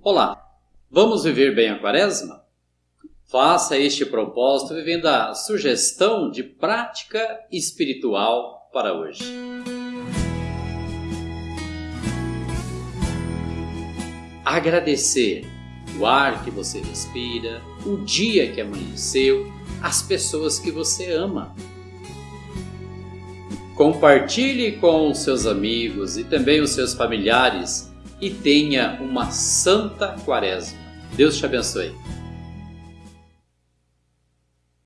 Olá, vamos viver bem a quaresma? Faça este propósito vivendo a sugestão de prática espiritual para hoje. Agradecer o ar que você respira, o dia que amanheceu, as pessoas que você ama. Compartilhe com os seus amigos e também os seus familiares e tenha uma santa quaresma. Deus te abençoe.